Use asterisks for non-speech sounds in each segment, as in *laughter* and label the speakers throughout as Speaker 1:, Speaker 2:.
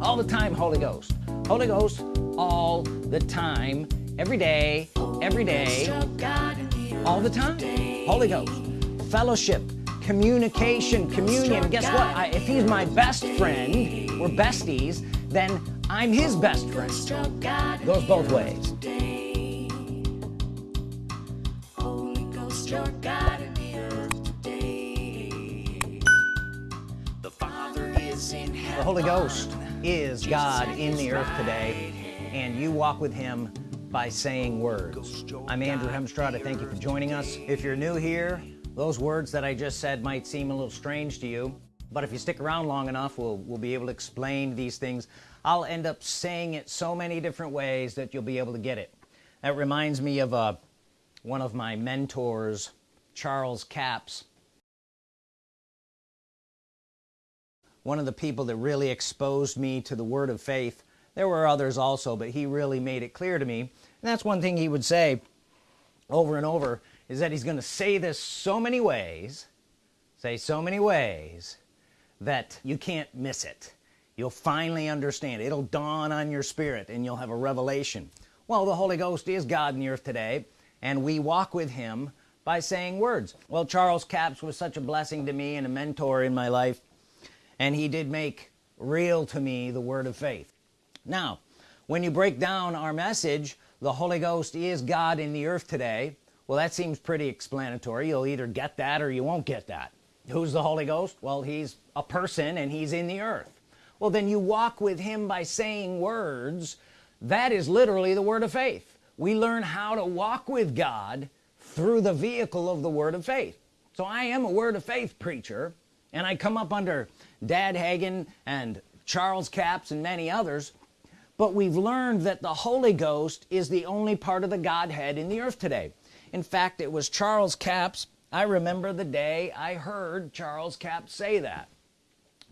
Speaker 1: all the time Holy Ghost. Holy Ghost all the time. Every day every day. All the time. Holy Ghost. Fellowship communication communion. Guess what? I, if he's my best friend we're besties then I'm his best friend. Goes both ways. The Holy Ghost is God in the earth today and you walk with him by saying words. I'm Andrew Hemstrada thank you for joining us. If you're new here those words that I just said might seem a little strange to you but if you stick around long enough we'll, we'll be able to explain these things. I'll end up saying it so many different ways that you'll be able to get it. That reminds me of uh, one of my mentors Charles Capps one of the people that really exposed me to the word of faith. There were others also but he really made it clear to me. And that's one thing he would say over and over is that he's gonna say this so many ways say so many ways that you can't miss it. You'll finally understand. It'll dawn on your spirit and you'll have a revelation. Well the Holy Ghost is God in the earth today and we walk with him by saying words. Well Charles Capps was such a blessing to me and a mentor in my life and he did make real to me the word of faith. Now when you break down our message the Holy Ghost is God in the earth today well that seems pretty explanatory. You'll either get that or you won't get that. Who's the Holy Ghost? Well he's a person and he's in the earth. Well then you walk with him by saying words that is literally the word of faith. We learn how to walk with God through the vehicle of the word of faith. So I am a word of faith preacher and I come up under Dad Hagin and Charles Capps and many others but we've learned that the Holy Ghost is the only part of the Godhead in the earth today. In fact it was Charles Capps. I remember the day I heard Charles Capps say that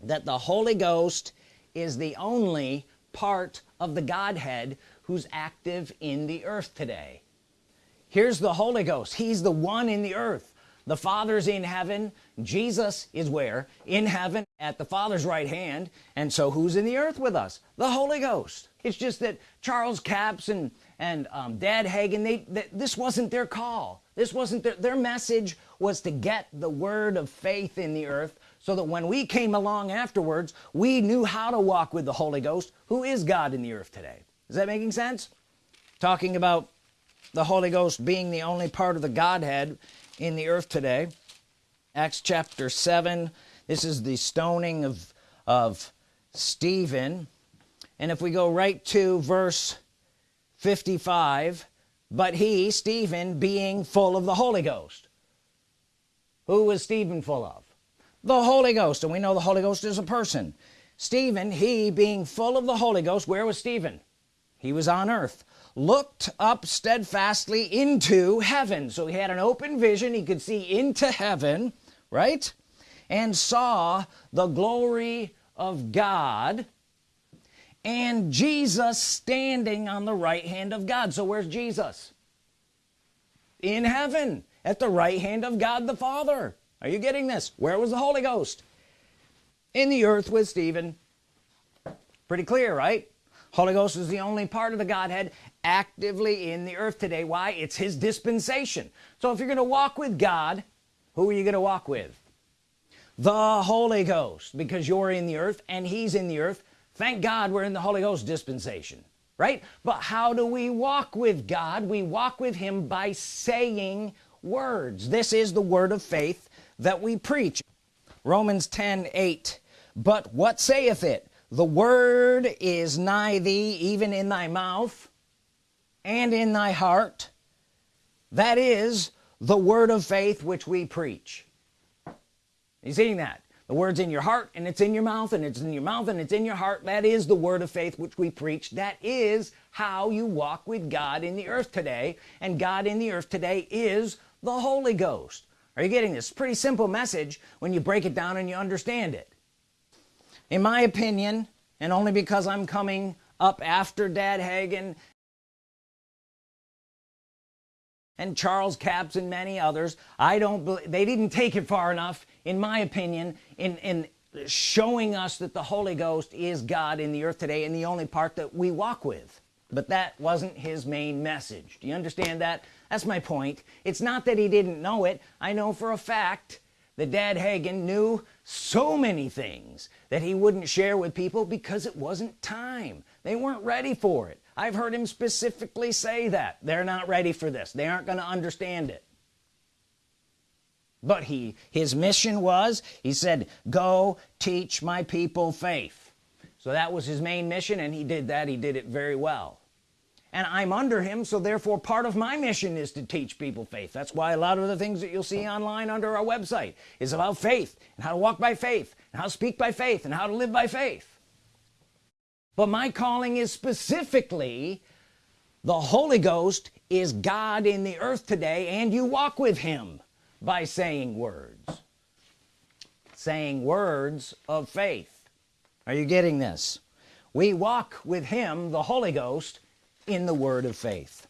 Speaker 1: that the Holy Ghost is the only part of the Godhead who's active in the earth today. Here's the Holy Ghost. He's the one in the earth the Father's in heaven. Jesus is where? In heaven at the Father's right hand. And so who's in the earth with us? The Holy Ghost. It's just that Charles Capps and and um, Dad they, they, this wasn't their call. This wasn't their, their message was to get the word of faith in the earth so that when we came along afterwards we knew how to walk with the Holy Ghost who is God in the earth today. Is that making sense? Talking about the Holy Ghost being the only part of the Godhead in the earth today. Acts chapter 7 this is the stoning of of Stephen. And if we go right to verse 55 but he Stephen being full of the Holy Ghost. Who was Stephen full of? The Holy Ghost. And we know the Holy Ghost is a person. Stephen he being full of the Holy Ghost where was Stephen? He was on earth looked up steadfastly into heaven. So he had an open vision. He could see into heaven right? And saw the glory of God and Jesus standing on the right hand of God. So where's Jesus? In heaven at the right hand of God the Father. Are you getting this? Where was the Holy Ghost? In the earth with Stephen. Pretty clear right? Holy Ghost is the only part of the Godhead actively in the earth today. Why? It's his dispensation. So if you're gonna walk with God who are you gonna walk with? The Holy Ghost because you're in the earth and he's in the earth. Thank God we're in the Holy Ghost dispensation right? But how do we walk with God? We walk with him by saying words. This is the word of faith that we preach. Romans 10 8 but what saith it? The word is nigh thee even in thy mouth and in thy heart that is the word of faith which we preach. You seeing that? The words in your heart and it's in your mouth and it's in your mouth and it's in your heart. That is the word of faith which we preach. That is how you walk with God in the earth today and God in the earth today is the Holy Ghost. Are you getting this? Pretty simple message when you break it down and you understand it. In my opinion and only because I'm coming up after Dad Hagin and Charles Capps and many others I don't believe they didn't take it far enough in my opinion in in showing us that the Holy Ghost is God in the earth today and the only part that we walk with. But that wasn't his main message. Do you understand that? That's my point. It's not that he didn't know it. I know for a fact that dad Hagin knew so many things that he wouldn't share with people because it wasn't time. They weren't ready for it I've heard him specifically say that. They're not ready for this. They aren't going to understand it. But he his mission was he said go teach my people faith. So that was his main mission and he did that. He did it very well. And I'm under him so therefore part of my mission is to teach people faith. That's why a lot of the things that you'll see online under our website is about faith and how to walk by faith and how to speak by faith and how to live by faith but my calling is specifically the Holy Ghost is God in the earth today and you walk with him by saying words. Saying words of faith. Are you getting this? We walk with him the Holy Ghost in the word of faith.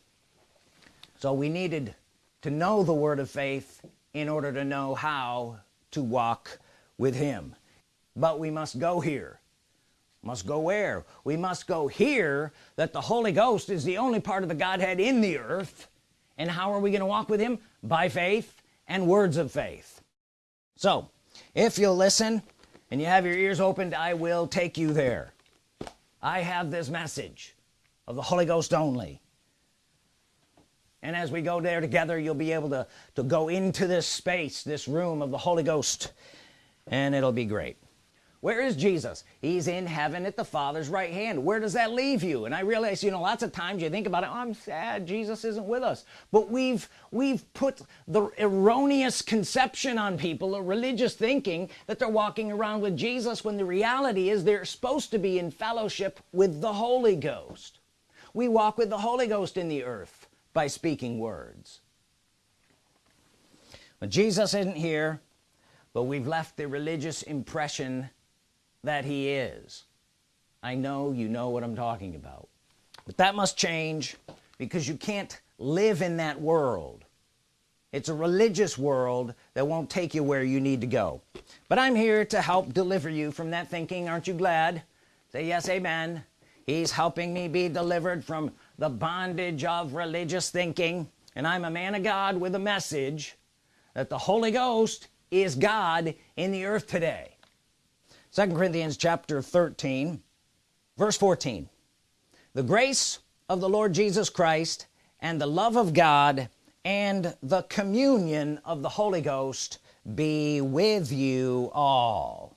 Speaker 1: So we needed to know the word of faith in order to know how to walk with him. But we must go here must go where? We must go here that the Holy Ghost is the only part of the Godhead in the earth. And how are we going to walk with him? By faith and words of faith. So if you'll listen and you have your ears opened I will take you there. I have this message of the Holy Ghost only. And as we go there together you'll be able to to go into this space this room of the Holy Ghost and it'll be great where is Jesus? He's in heaven at the Father's right hand. Where does that leave you? And I realize you know lots of times you think about it oh, I'm sad Jesus isn't with us. But we've we've put the erroneous conception on people a religious thinking that they're walking around with Jesus when the reality is they're supposed to be in fellowship with the Holy Ghost. We walk with the Holy Ghost in the earth by speaking words. But Jesus isn't here but we've left the religious impression that he is. I know you know what I'm talking about. But that must change because you can't live in that world. It's a religious world that won't take you where you need to go. But I'm here to help deliver you from that thinking. Aren't you glad? Say yes amen. He's helping me be delivered from the bondage of religious thinking. And I'm a man of God with a message that the Holy Ghost is God in the earth today second Corinthians chapter 13 verse 14 the grace of the Lord Jesus Christ and the love of God and the communion of the Holy Ghost be with you all.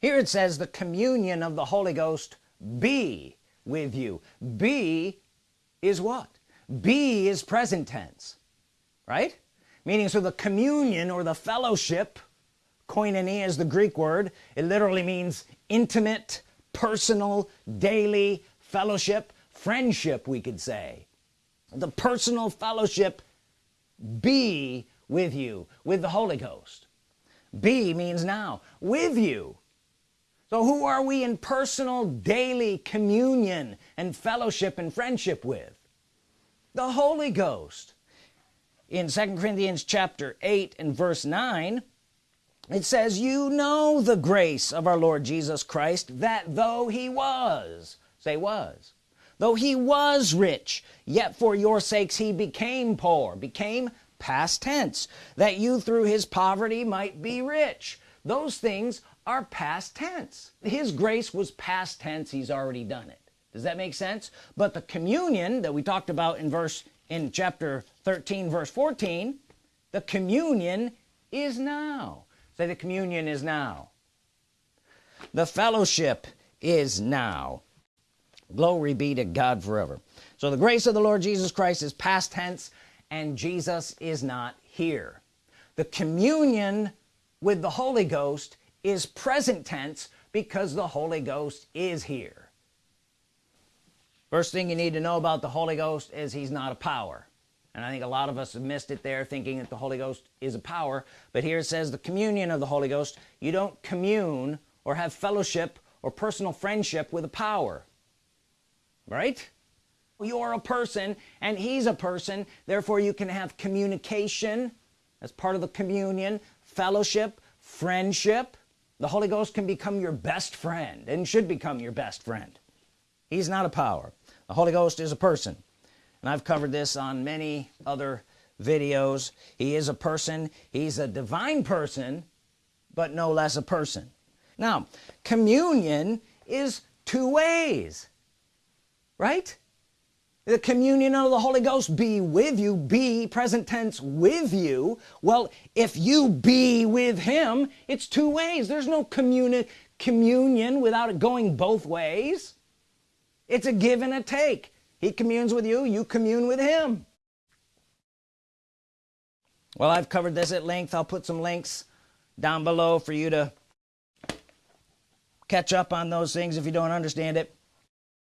Speaker 1: Here it says the communion of the Holy Ghost be with you. Be is what? Be is present tense right? Meaning so the communion or the fellowship koinonia is the Greek word. It literally means intimate personal daily fellowship friendship we could say. The personal fellowship be with you with the Holy Ghost. Be means now with you. So who are we in personal daily communion and fellowship and friendship with? The Holy Ghost. In second Corinthians chapter 8 and verse 9 it says you know the grace of our Lord Jesus Christ that though he was say was though he was rich yet for your sakes he became poor became past tense that you through his poverty might be rich. Those things are past tense. His grace was past tense. He's already done it. Does that make sense? But the communion that we talked about in verse in chapter 13 verse 14 the communion is now say the communion is now. The fellowship is now. Glory be to God forever. So the grace of the Lord Jesus Christ is past tense and Jesus is not here. The communion with the Holy Ghost is present tense because the Holy Ghost is here. First thing you need to know about the Holy Ghost is he's not a power and I think a lot of us have missed it there thinking that the Holy Ghost is a power. But here it says the communion of the Holy Ghost. You don't commune or have fellowship or personal friendship with a power. Right? You're a person and he's a person. Therefore you can have communication as part of the communion fellowship friendship. The Holy Ghost can become your best friend and should become your best friend. He's not a power. The Holy Ghost is a person and I've covered this on many other videos. He is a person he's a divine person but no less a person. Now communion is two ways right? The communion of the Holy Ghost be with you be present tense with you. Well if you be with him it's two ways. There's no communi communion without it going both ways. It's a give and a take he communes with you you commune with him. Well I've covered this at length. I'll put some links down below for you to catch up on those things if you don't understand it.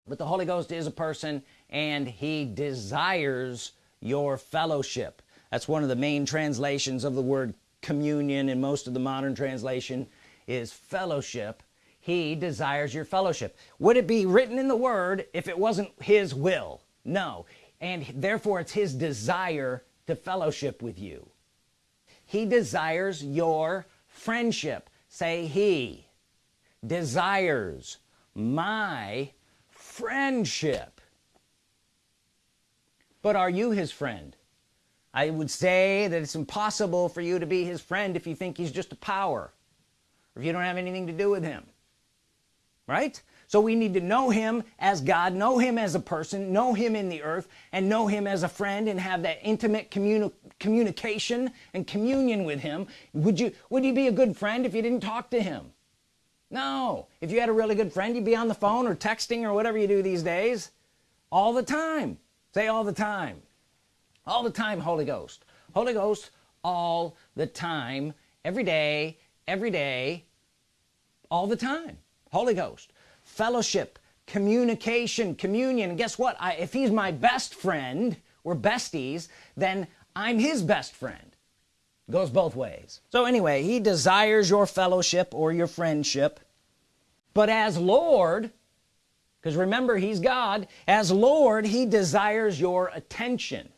Speaker 1: But the Holy Ghost is a person and he desires your fellowship. That's one of the main translations of the word communion in most of the modern translation is fellowship he desires your fellowship. Would it be written in the word if it wasn't his will? No. And therefore it's his desire to fellowship with you. He desires your friendship. Say he desires my friendship. But are you his friend? I would say that it's impossible for you to be his friend if you think he's just a power or if you don't have anything to do with him right? So we need to know him as God know him as a person know him in the earth and know him as a friend and have that intimate communi communication and communion with him. Would you would you be a good friend if you didn't talk to him? No. If you had a really good friend you'd be on the phone or texting or whatever you do these days. All the time. Say all the time. All the time Holy Ghost. Holy Ghost all the time. Every day every day all the time Holy Ghost fellowship communication communion. And guess what? I, if he's my best friend we're besties then I'm his best friend. Goes both ways. So anyway he desires your fellowship or your friendship. But as Lord because remember he's God as Lord he desires your attention.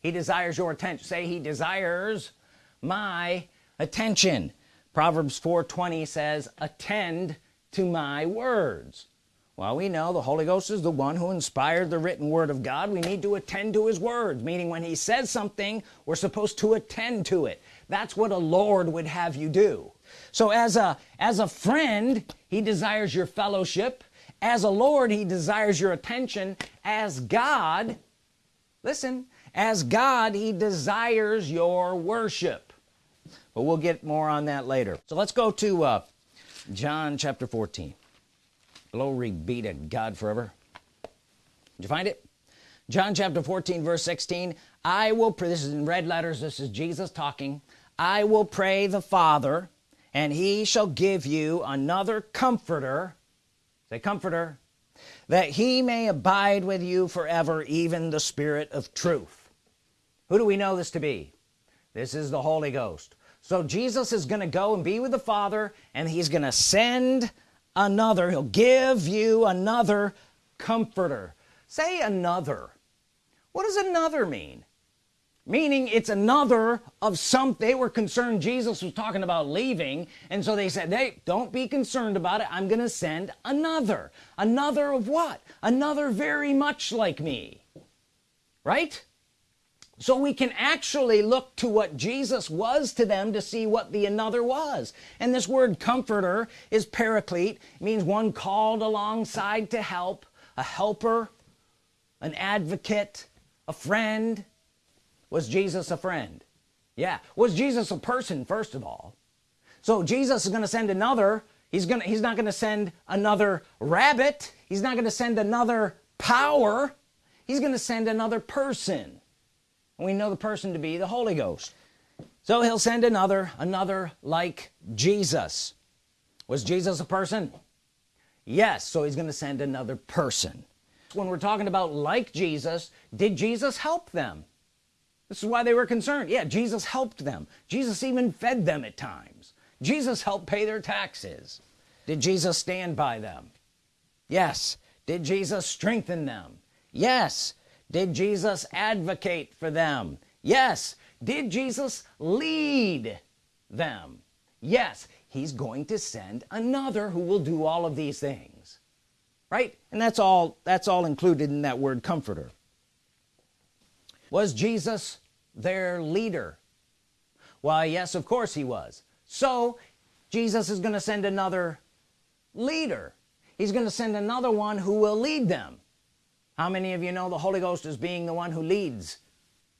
Speaker 1: He desires your attention say he desires my attention. Proverbs 420 says attend to my words. Well we know the Holy Ghost is the one who inspired the written Word of God. We need to attend to his words meaning when he says something we're supposed to attend to it. That's what a Lord would have you do. So as a as a friend he desires your fellowship. As a Lord he desires your attention. As God listen as God he desires your worship. But we'll get more on that later. So let's go to uh, John chapter 14 glory be to God forever. Did you find it? John chapter 14 verse 16 I will pray. This is in red letters. This is Jesus talking. I will pray the Father and he shall give you another comforter. Say comforter. That he may abide with you forever even the Spirit of truth. Who do we know this to be? This is the Holy Ghost so Jesus is gonna go and be with the Father and he's gonna send another. He'll give you another comforter. Say another. What does another mean? Meaning it's another of some they were concerned Jesus was talking about leaving and so they said hey don't be concerned about it. I'm gonna send another. Another of what? Another very much like me. Right so we can actually look to what Jesus was to them to see what the another was. And this word comforter is paraclete. Means one called alongside to help a helper an advocate a friend. Was Jesus a friend? Yeah. Was Jesus a person first of all? So Jesus is gonna send another. He's gonna he's not gonna send another rabbit. He's not gonna send another power. He's gonna send another person and we know the person to be the Holy Ghost. So he'll send another another like Jesus. Was Jesus a person? Yes so he's gonna send another person. When we're talking about like Jesus did Jesus help them? This is why they were concerned. Yeah Jesus helped them. Jesus even fed them at times. Jesus helped pay their taxes. Did Jesus stand by them? Yes. Did Jesus strengthen them? Yes did Jesus advocate for them? Yes. Did Jesus lead them? Yes. He's going to send another who will do all of these things. Right? And that's all that's all included in that word comforter. Was Jesus their leader? Why yes of course he was. So Jesus is gonna send another leader. He's gonna send another one who will lead them how many of you know the Holy Ghost is being the one who leads?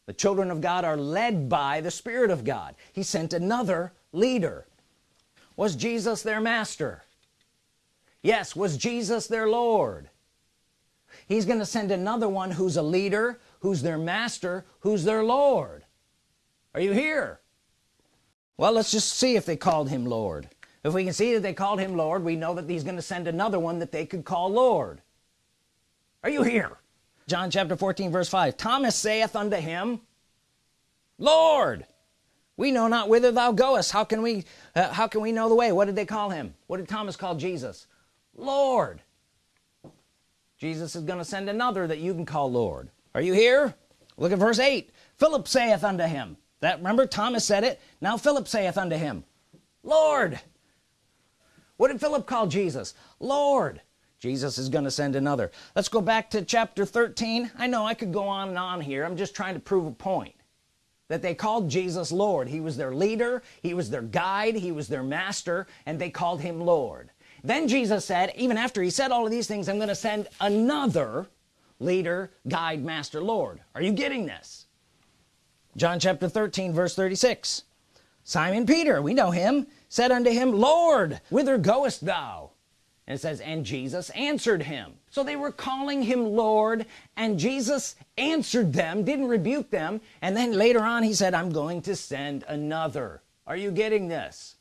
Speaker 1: The children of God are led by the Spirit of God. He sent another leader. Was Jesus their master? Yes was Jesus their Lord? He's gonna send another one who's a leader who's their master who's their Lord. Are you here? Well let's just see if they called him Lord. If we can see that they called him Lord we know that he's gonna send another one that they could call Lord are you here? John chapter 14 verse 5 Thomas saith unto him Lord we know not whither thou goest. How can we uh, how can we know the way? What did they call him? What did Thomas call Jesus? Lord. Jesus is gonna send another that you can call Lord. Are you here? Look at verse 8 Philip saith unto him that remember Thomas said it? Now Philip saith unto him Lord. What did Philip call Jesus? Lord Jesus is gonna send another. Let's go back to chapter 13 I know I could go on and on here. I'm just trying to prove a point. That they called Jesus Lord. He was their leader he was their guide he was their master and they called him Lord. Then Jesus said even after he said all of these things I'm gonna send another leader guide master Lord. Are you getting this? John chapter 13 verse 36 Simon Peter we know him said unto him Lord whither goest thou and it says and Jesus answered him. So they were calling him Lord and Jesus answered them didn't rebuke them. And then later on he said I'm going to send another. Are you getting this?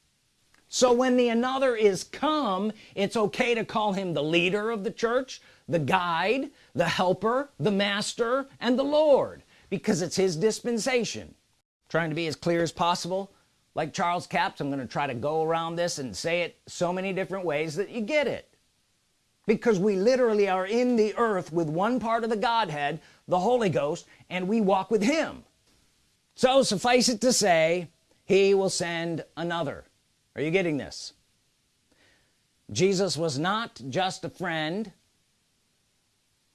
Speaker 1: So when the another is come it's okay to call him the leader of the church the guide the helper the master and the Lord because it's his dispensation. Trying to be as clear as possible like Charles Capps I'm gonna try to go around this and say it so many different ways that you get it. Because we literally are in the earth with one part of the Godhead the Holy Ghost and we walk with him. So suffice it to say he will send another. Are you getting this? Jesus was not just a friend.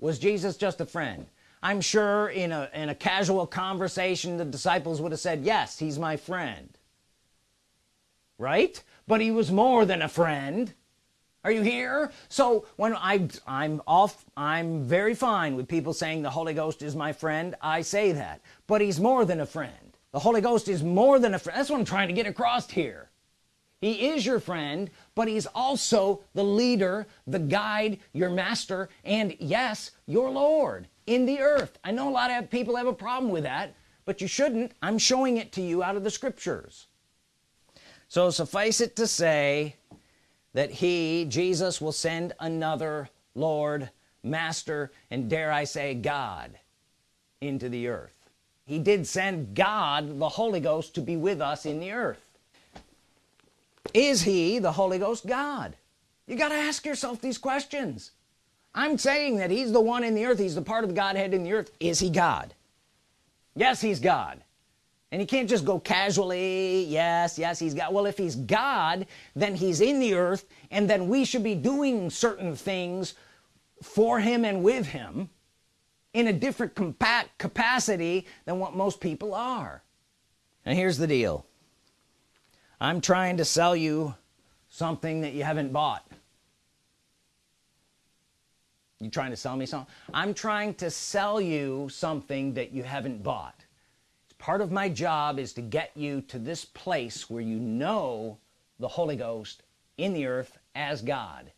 Speaker 1: Was Jesus just a friend? I'm sure in a in a casual conversation the disciples would have said yes he's my friend right? But he was more than a friend. Are you here? So when I I'm off I'm very fine with people saying the Holy Ghost is my friend I say that. But he's more than a friend. The Holy Ghost is more than a friend that's what I'm trying to get across here. He is your friend but he's also the leader the guide your master and yes your Lord in the earth. I know a lot of people have a problem with that but you shouldn't. I'm showing it to you out of the scriptures so suffice it to say that he Jesus will send another Lord master and dare I say God into the earth. He did send God the Holy Ghost to be with us in the earth. Is he the Holy Ghost God? You got to ask yourself these questions. I'm saying that he's the one in the earth. He's the part of the Godhead in the earth. Is he God? Yes he's God and he can't just go casually yes yes he's got well if he's God then he's in the earth and then we should be doing certain things for him and with him in a different compact capacity than what most people are. And here's the deal. I'm trying to sell you something that you haven't bought. You trying to sell me something I'm trying to sell you something that you haven't bought part of my job is to get you to this place where you know the Holy Ghost in the earth as God.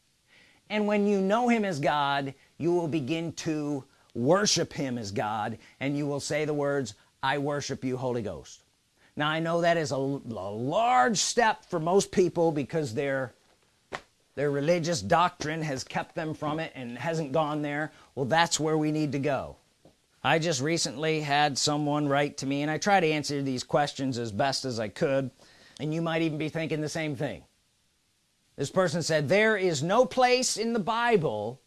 Speaker 1: And when you know him as God you will begin to worship him as God and you will say the words I worship you Holy Ghost. Now I know that is a, a large step for most people because their their religious doctrine has kept them from it and hasn't gone there. Well that's where we need to go I just recently had someone write to me and I try to answer these questions as best as I could and you might even be thinking the same thing. This person said there is no place in the Bible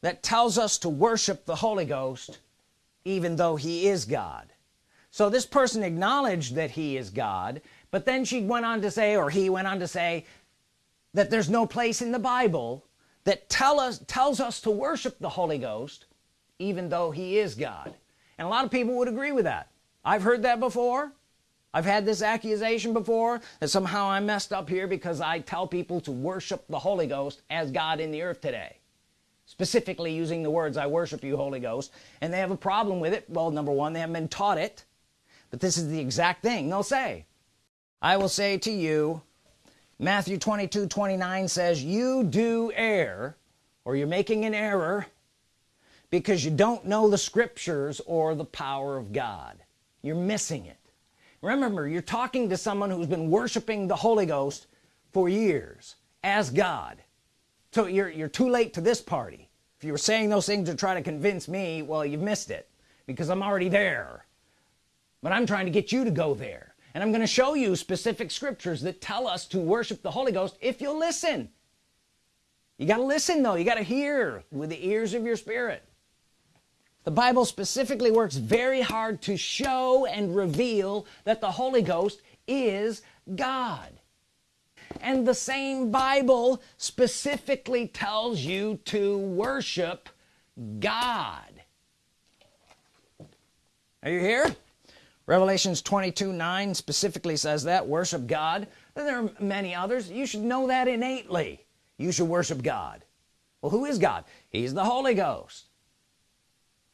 Speaker 1: that tells us to worship the Holy Ghost even though he is God. So this person acknowledged that he is God but then she went on to say or he went on to say that there's no place in the Bible that tell us tells us to worship the Holy Ghost even though he is God. And a lot of people would agree with that. I've heard that before. I've had this accusation before that somehow I'm messed up here because I tell people to worship the Holy Ghost as God in the earth today. Specifically using the words I worship you Holy Ghost. And they have a problem with it. Well number one they haven't been taught it. But this is the exact thing they'll say. I will say to you Matthew 22 29 says you do err or you're making an error because you don't know the scriptures or the power of God. You're missing it. Remember you're talking to someone who's been worshiping the Holy Ghost for years as God. So you're you're too late to this party. If you were saying those things to try to convince me well you've missed it because I'm already there. But I'm trying to get you to go there. And I'm going to show you specific scriptures that tell us to worship the Holy Ghost if you'll listen. You got to listen though. You got to hear with the ears of your spirit the Bible specifically works very hard to show and reveal that the Holy Ghost is God. And the same Bible specifically tells you to worship God. Are you here? Revelations 22 9 specifically says that worship God. And there are many others. You should know that innately. You should worship God. Well who is God? He's the Holy Ghost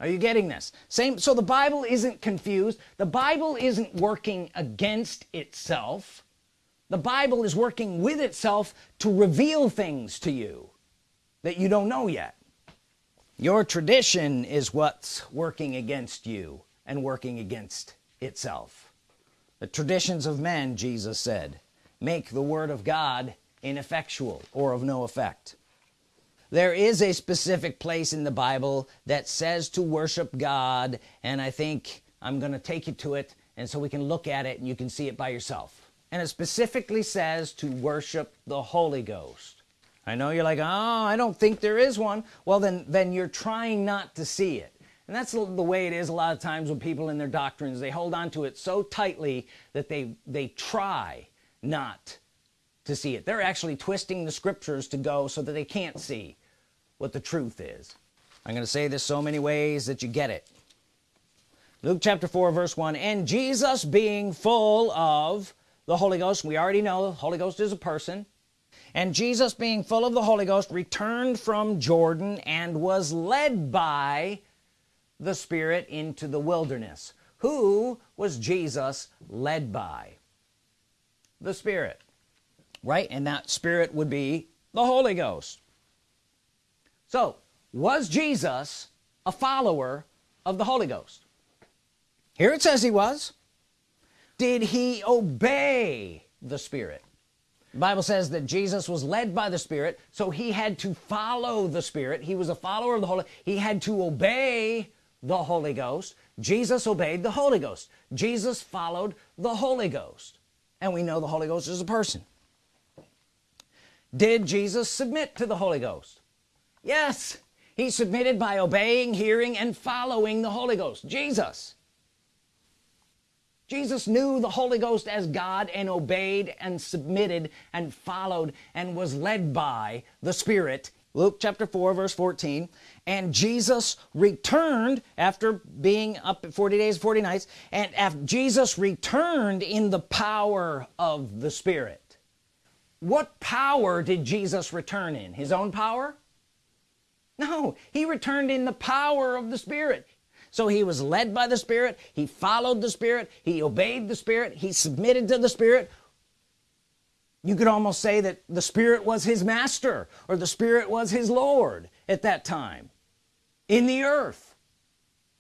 Speaker 1: are you getting this? Same so the Bible isn't confused. The Bible isn't working against itself. The Bible is working with itself to reveal things to you that you don't know yet. Your tradition is what's working against you and working against itself. The traditions of men Jesus said make the Word of God ineffectual or of no effect there is a specific place in the Bible that says to worship God and I think I'm gonna take you to it and so we can look at it and you can see it by yourself. And it specifically says to worship the Holy Ghost. I know you're like oh I don't think there is one. Well then then you're trying not to see it. And that's the way it is a lot of times when people in their doctrines they hold on to it so tightly that they they try not to see it. They're actually twisting the scriptures to go so that they can't see what the truth is. I'm gonna say this so many ways that you get it. Luke chapter 4 verse 1 and Jesus being full of the Holy Ghost we already know the Holy Ghost is a person. And Jesus being full of the Holy Ghost returned from Jordan and was led by the Spirit into the wilderness. Who was Jesus led by? The Spirit right? And that Spirit would be the Holy Ghost so was Jesus a follower of the Holy Ghost? Here it says he was. Did he obey the Spirit? The Bible says that Jesus was led by the Spirit so he had to follow the Spirit. He was a follower of the Holy he had to obey the Holy Ghost. Jesus obeyed the Holy Ghost. Jesus followed the Holy Ghost. And we know the Holy Ghost is a person. Did Jesus submit to the Holy Ghost yes he submitted by obeying hearing and following the Holy Ghost Jesus. Jesus knew the Holy Ghost as God and obeyed and submitted and followed and was led by the Spirit. Luke chapter 4 verse 14 and Jesus returned after being up 40 days 40 nights and after Jesus returned in the power of the Spirit. What power did Jesus return in? His own power no he returned in the power of the Spirit. So he was led by the Spirit he followed the Spirit he obeyed the Spirit he submitted to the Spirit. You could almost say that the Spirit was his master or the Spirit was his Lord at that time in the earth.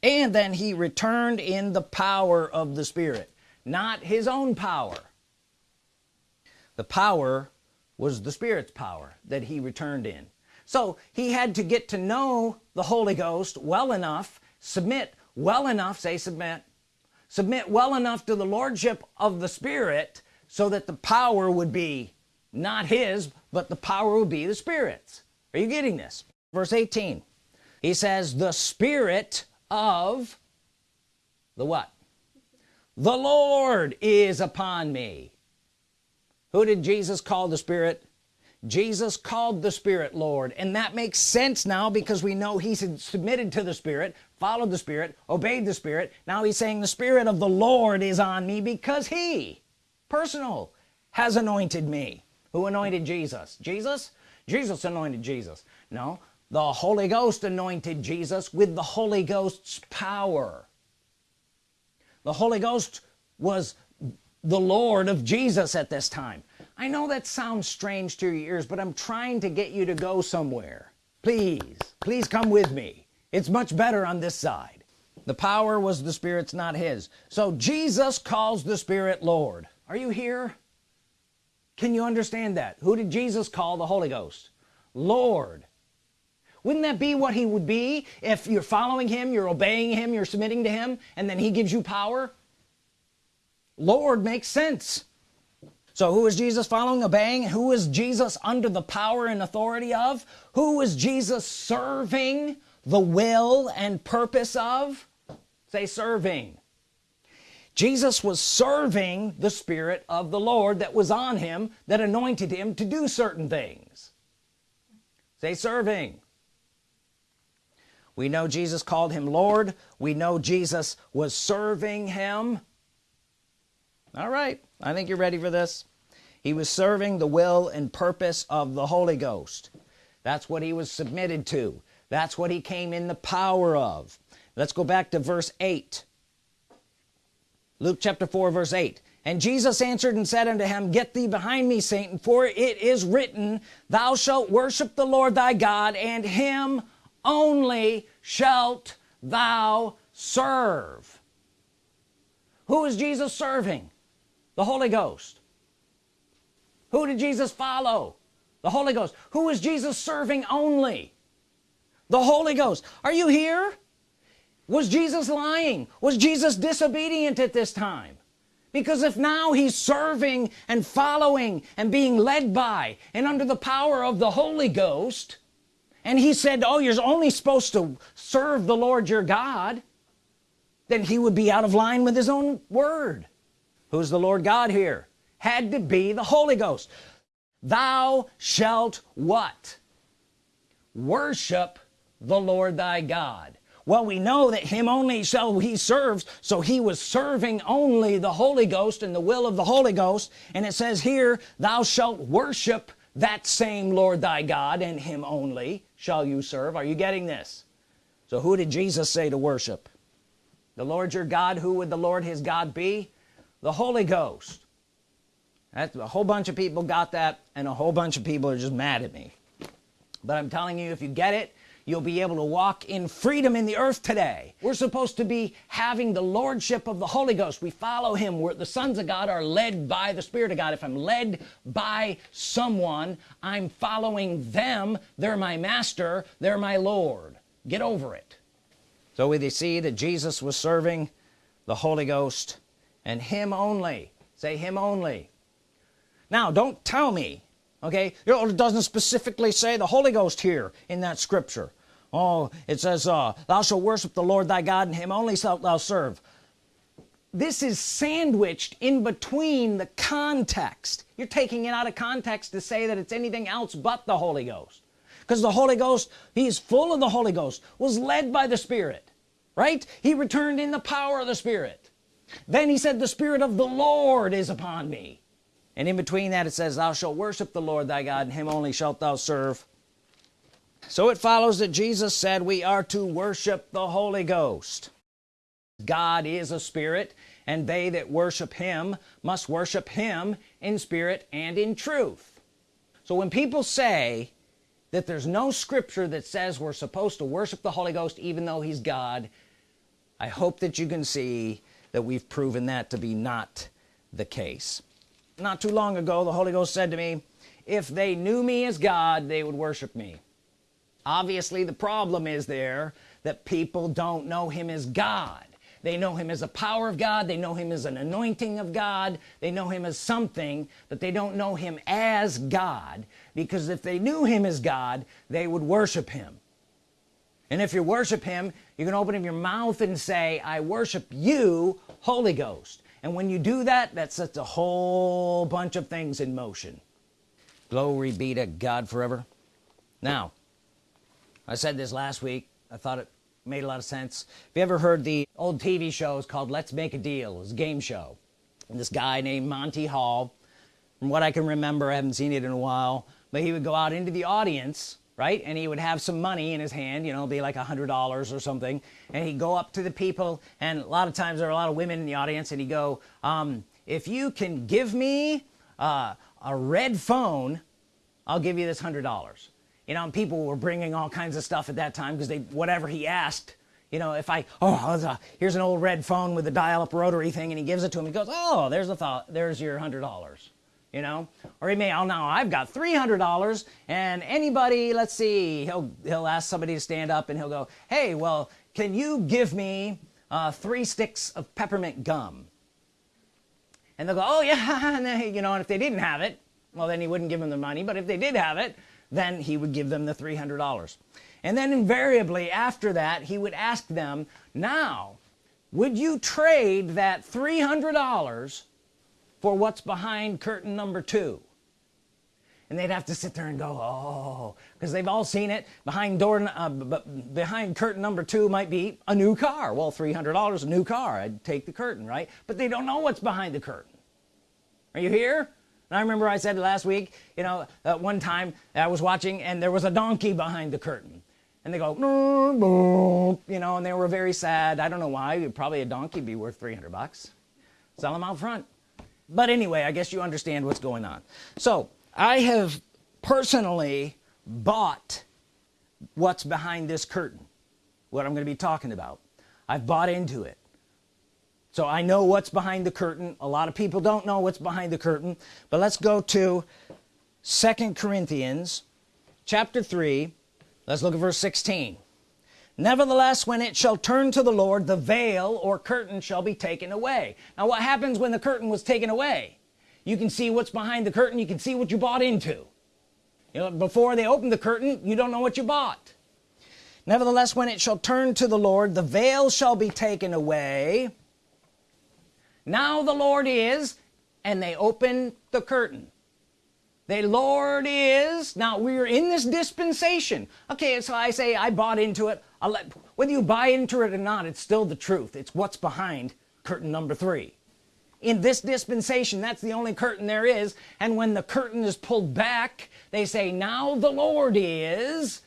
Speaker 1: And then he returned in the power of the Spirit not his own power. The power was the Spirit's power that he returned in so he had to get to know the Holy Ghost well enough submit well enough say submit submit well enough to the Lordship of the Spirit so that the power would be not his but the power would be the Spirit's. Are you getting this? Verse 18 he says the Spirit of the what? The Lord is upon me. Who did Jesus call the Spirit Jesus called the Spirit Lord. And that makes sense now because we know he submitted to the Spirit followed the Spirit obeyed the Spirit. Now he's saying the Spirit of the Lord is on me because he personal has anointed me. Who anointed Jesus? Jesus? Jesus anointed Jesus. No the Holy Ghost anointed Jesus with the Holy Ghost's power. The Holy Ghost was the Lord of Jesus at this time I know that sounds strange to your ears but I'm trying to get you to go somewhere. Please please come with me. It's much better on this side. The power was the Spirit's not his. So Jesus calls the Spirit Lord. Are you here? Can you understand that? Who did Jesus call? The Holy Ghost. Lord. Wouldn't that be what he would be if you're following him you're obeying him you're submitting to him and then he gives you power? Lord makes sense so who is Jesus following? Obeying? Who is Jesus under the power and authority of? Who is Jesus serving the will and purpose of? Say serving. Jesus was serving the Spirit of the Lord that was on him that anointed him to do certain things. Say serving. We know Jesus called him Lord. We know Jesus was serving him. All right. I think you're ready for this he was serving the will and purpose of the Holy Ghost. That's what he was submitted to. That's what he came in the power of. Let's go back to verse 8 Luke chapter 4 verse 8 and Jesus answered and said unto him get thee behind me Satan for it is written thou shalt worship the Lord thy God and him only shalt thou serve. Who is Jesus serving? The Holy Ghost who did Jesus follow? The Holy Ghost. Who is Jesus serving only? The Holy Ghost. Are you here? Was Jesus lying? Was Jesus disobedient at this time? Because if now he's serving and following and being led by and under the power of the Holy Ghost and he said oh you're only supposed to serve the Lord your God then he would be out of line with his own word. Who's the Lord God here had to be the Holy Ghost. Thou shalt what? Worship the Lord thy God. Well we know that him only shall he serves so he was serving only the Holy Ghost and the will of the Holy Ghost. And it says here thou shalt worship that same Lord thy God and him only shall you serve. Are you getting this? So who did Jesus say to worship? The Lord your God? Who would the Lord his God be? The Holy Ghost that's a whole bunch of people got that and a whole bunch of people are just mad at me. But I'm telling you if you get it you'll be able to walk in freedom in the earth today. We're supposed to be having the lordship of the Holy Ghost. We follow him. Where the sons of God are led by the Spirit of God. If I'm led by someone I'm following them. They're my master. They're my Lord. Get over it. So we see that Jesus was serving the Holy Ghost and him only. Say him only now don't tell me okay? It doesn't specifically say the Holy Ghost here in that scripture. Oh it says uh, thou shalt worship the Lord thy God and him only shalt thou serve. This is sandwiched in between the context. You're taking it out of context to say that it's anything else but the Holy Ghost. Because the Holy Ghost he's full of the Holy Ghost was led by the Spirit right? He returned in the power of the Spirit. Then he said the Spirit of the Lord is upon me and in between that it says thou shalt worship the Lord thy God and him only shalt thou serve. So it follows that Jesus said we are to worship the Holy Ghost. God is a spirit and they that worship him must worship him in spirit and in truth. So when people say that there's no scripture that says we're supposed to worship the Holy Ghost even though he's God I hope that you can see that we've proven that to be not the case not too long ago the Holy Ghost said to me if they knew me as God they would worship me. Obviously the problem is there that people don't know him as God. They know him as a power of God. They know him as an anointing of God. They know him as something but they don't know him as God. Because if they knew him as God they would worship him. And if you worship him you can open up your mouth and say I worship you Holy Ghost and when you do that that sets a whole bunch of things in motion. Glory be to God forever. Now I said this last week. I thought it made a lot of sense. Have you ever heard the old TV shows called let's make a deal. It was a game show. And this guy named Monty Hall from what I can remember I haven't seen it in a while but he would go out into the audience right? And he would have some money in his hand you know be like a hundred dollars or something. And he'd go up to the people and a lot of times there are a lot of women in the audience and he'd go um, if you can give me uh, a red phone I'll give you this hundred dollars. You know and people were bringing all kinds of stuff at that time because they whatever he asked you know if I oh here's an old red phone with a dial-up rotary thing and he gives it to him he goes oh there's a thought there's your hundred dollars you know? Or he may oh now I've got $300 and anybody let's see he'll he'll ask somebody to stand up and he'll go hey well can you give me uh, three sticks of peppermint gum? And they'll go oh yeah *laughs* and then, you know and if they didn't have it well then he wouldn't give them the money but if they did have it then he would give them the $300 and then invariably after that he would ask them now would you trade that $300 for what's behind curtain number two. And they'd have to sit there and go oh because they've all seen it. Behind door uh, behind curtain number two might be a new car. Well $300 a new car. I'd take the curtain right? But they don't know what's behind the curtain. Are you here? And I remember I said last week you know uh, one time I was watching and there was a donkey behind the curtain. And they go you know and they were very sad. I don't know why. Probably a donkey be worth 300 bucks. Sell them out front but anyway I guess you understand what's going on. So I have personally bought what's behind this curtain what I'm gonna be talking about. I've bought into it. So I know what's behind the curtain. A lot of people don't know what's behind the curtain. But let's go to second Corinthians chapter 3 let's look at verse 16 nevertheless when it shall turn to the Lord the veil or curtain shall be taken away. Now what happens when the curtain was taken away? You can see what's behind the curtain. You can see what you bought into. You know before they open the curtain you don't know what you bought. Nevertheless when it shall turn to the Lord the veil shall be taken away. Now the Lord is and they open the curtain. The Lord is now we're in this dispensation. Okay so I say I bought into it let whether you buy into it or not it's still the truth. It's what's behind curtain number three. In this dispensation that's the only curtain there is and when the curtain is pulled back they say now the Lord is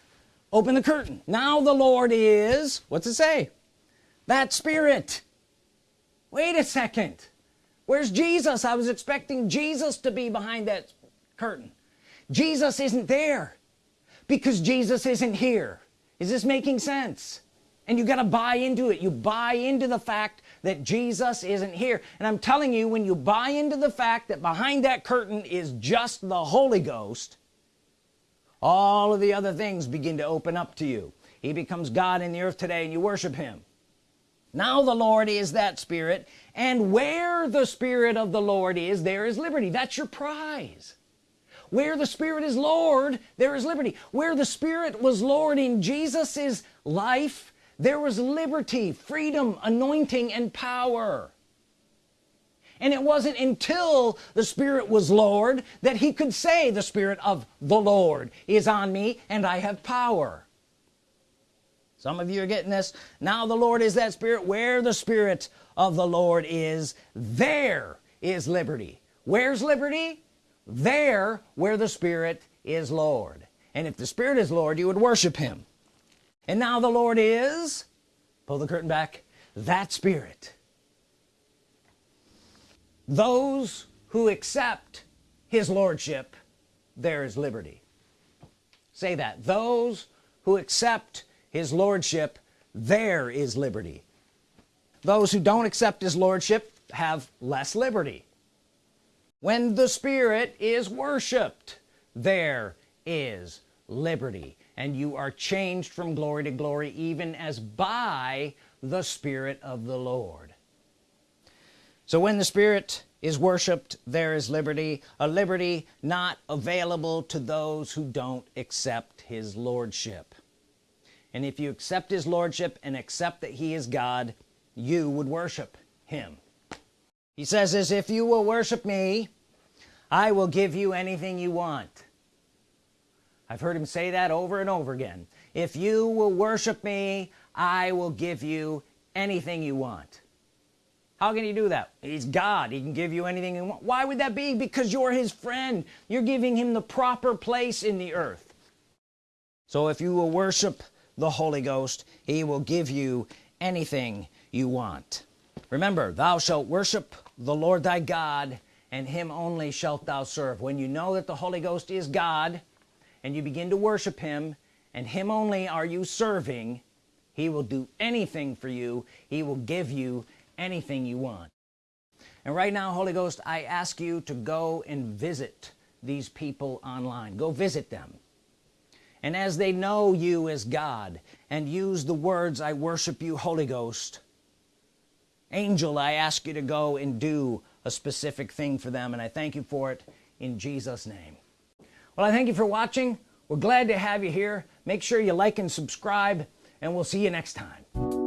Speaker 1: open the curtain. Now the Lord is what's it say? That spirit. Wait a second. Where's Jesus? I was expecting Jesus to be behind that curtain. Jesus isn't there because Jesus isn't here is this making sense? And you got to buy into it. You buy into the fact that Jesus isn't here. And I'm telling you when you buy into the fact that behind that curtain is just the Holy Ghost all of the other things begin to open up to you. He becomes God in the earth today and you worship him. Now the Lord is that spirit and where the spirit of the Lord is there is liberty. That's your prize where the spirit is Lord there is liberty. Where the spirit was Lord in Jesus's life. There was liberty freedom anointing and power. And it wasn't until the Spirit was Lord that he could say the Spirit of the Lord is on me and I have power. Some of you are getting this. Now the Lord is that Spirit. Where the Spirit of the Lord is there is liberty. Where's liberty there where the Spirit is Lord. And if the Spirit is Lord you would worship him. And now the Lord is pull the curtain back that spirit. Those who accept his lordship there is liberty. Say that. Those who accept his lordship there is liberty. Those who don't accept his lordship have less liberty when the spirit is worshiped there is liberty. And you are changed from glory to glory even as by the Spirit of the Lord. So when the Spirit is worshiped there is liberty a liberty not available to those who don't accept his lordship. And if you accept his lordship and accept that he is God you would worship him. He says as if you will worship me I will give you anything you want. I've heard him say that over and over again. If you will worship me I will give you anything you want. How can you do that? He's God. He can give you anything you want. Why would that be? Because you're his friend. You're giving him the proper place in the earth. So if you will worship the Holy Ghost he will give you anything you want. Remember thou shalt worship the Lord thy God and him only shalt thou serve. When you know that the Holy Ghost is God and you begin to worship him and him only are you serving he will do anything for you. He will give you anything you want. And right now Holy Ghost I ask you to go and visit these people online. Go visit them. And as they know you as God and use the words I worship you Holy Ghost angel I ask you to go and do a specific thing for them and I thank you for it in Jesus name. Well I thank you for watching. We're glad to have you here. Make sure you like and subscribe and we'll see you next time